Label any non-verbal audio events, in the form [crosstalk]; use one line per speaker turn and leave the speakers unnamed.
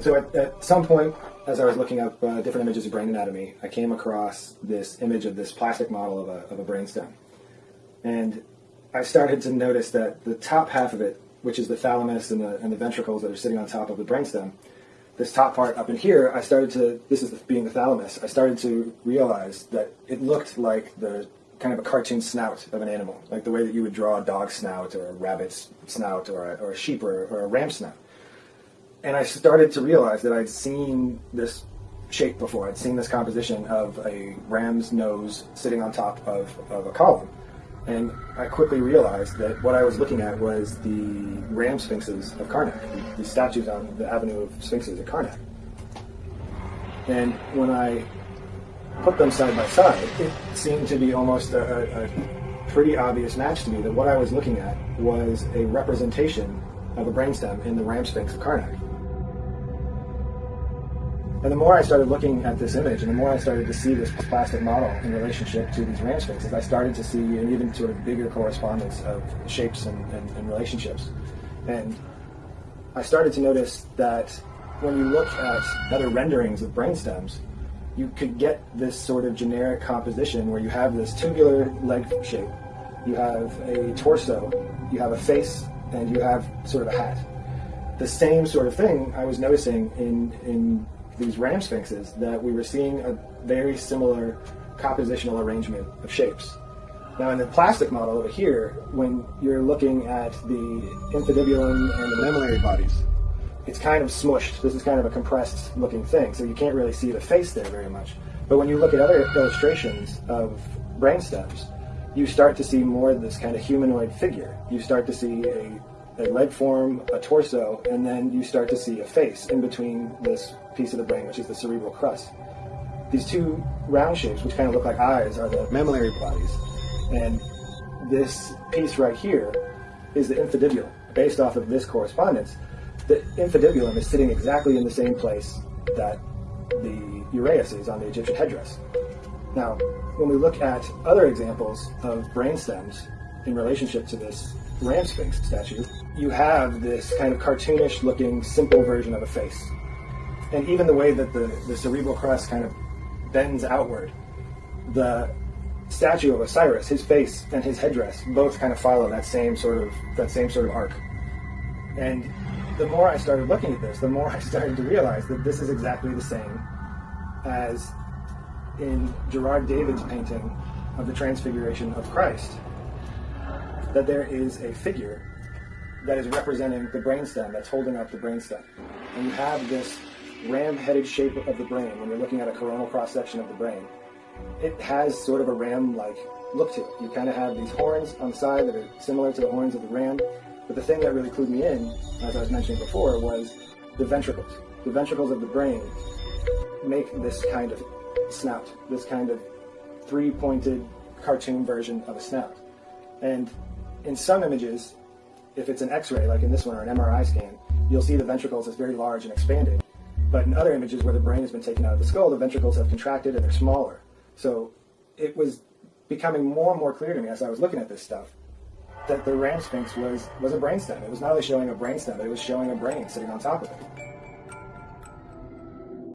So at, at some point, as I was looking up uh, different images of brain anatomy, I came across this image of this plastic model of a, of a brainstem. And I started to notice that the top half of it, which is the thalamus and the, and the ventricles that are sitting on top of the brainstem, this top part up in here, I started to, this is the, being the thalamus, I started to realize that it looked like the kind of a cartoon snout of an animal, like the way that you would draw a dog snout or a rabbit's snout or a, or a sheep or, or a ram snout. And I started to realize that I'd seen this shape before. I'd seen this composition of a ram's nose sitting on top of, of a column. And I quickly realized that what I was looking at was the ram sphinxes of Karnak, the, the statues on the Avenue of Sphinxes at Karnak. And when I put them side by side, it seemed to be almost a, a pretty obvious match to me that what I was looking at was a representation of a brainstem in the ram sphinx of Karnak. And the more I started looking at this image and the more I started to see this plastic model in relationship to these ram sphinxes, I started to see an even sort of bigger correspondence of shapes and, and, and relationships. And I started to notice that when you look at other renderings of brainstems, you could get this sort of generic composition where you have this tubular leg shape, you have a torso, you have a face, and you have sort of a hat. The same sort of thing I was noticing in, in these ram sphinxes that we were seeing a very similar compositional arrangement of shapes. Now in the plastic model over here, when you're looking at the infundibulum and the mammillary bodies, it's kind of smushed. This is kind of a compressed looking thing, so you can't really see the face there very much. But when you look at other illustrations of brainstems, you start to see more of this kind of humanoid figure. You start to see a a leg form, a torso, and then you start to see a face in between this piece of the brain, which is the cerebral crus. These two round shapes, which kind of look like eyes, are the mammillary bodies. And this piece right here is the infundibulum. Based off of this correspondence, the infundibulum is sitting exactly in the same place that the uraeus is on the Egyptian headdress. Now, when we look at other examples of brain stems in relationship to this ram sphinx statue, you have this kind of cartoonish looking simple version of a face. And even the way that the, the cerebral crest kind of bends outward, the statue of Osiris, his face and his headdress both kind of follow that same sort of that same sort of arc. And the more I started looking at this, the more [laughs] I started to realize that this is exactly the same as in Gerard David's painting of the Transfiguration of Christ that there is a figure that is representing the brainstem that's holding up the brainstem. And you have this ram-headed shape of the brain when you're looking at a coronal cross-section of the brain. It has sort of a ram-like look to it. You kind of have these horns on the side that are similar to the horns of the ram. But the thing that really clued me in, as I was mentioning before, was the ventricles. The ventricles of the brain make this kind of snout, this kind of three-pointed cartoon version of a snout. And in some images, if it's an X-ray, like in this one, or an MRI scan, you'll see the ventricles as very large and expanded. But in other images where the brain has been taken out of the skull, the ventricles have contracted and they're smaller. So it was becoming more and more clear to me as I was looking at this stuff that the ram sphinx was, was a brainstem. It was not only showing a brainstem, but it was showing a brain sitting on top of it.